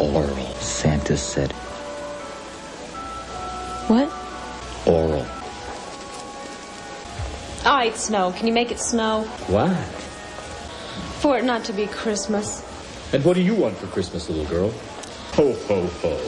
Oral. Santa said What? oral. Ah, All right, snow. Can you make it snow? Why? For it not to be Christmas. And what do you want for Christmas, little girl? Ho, ho, ho.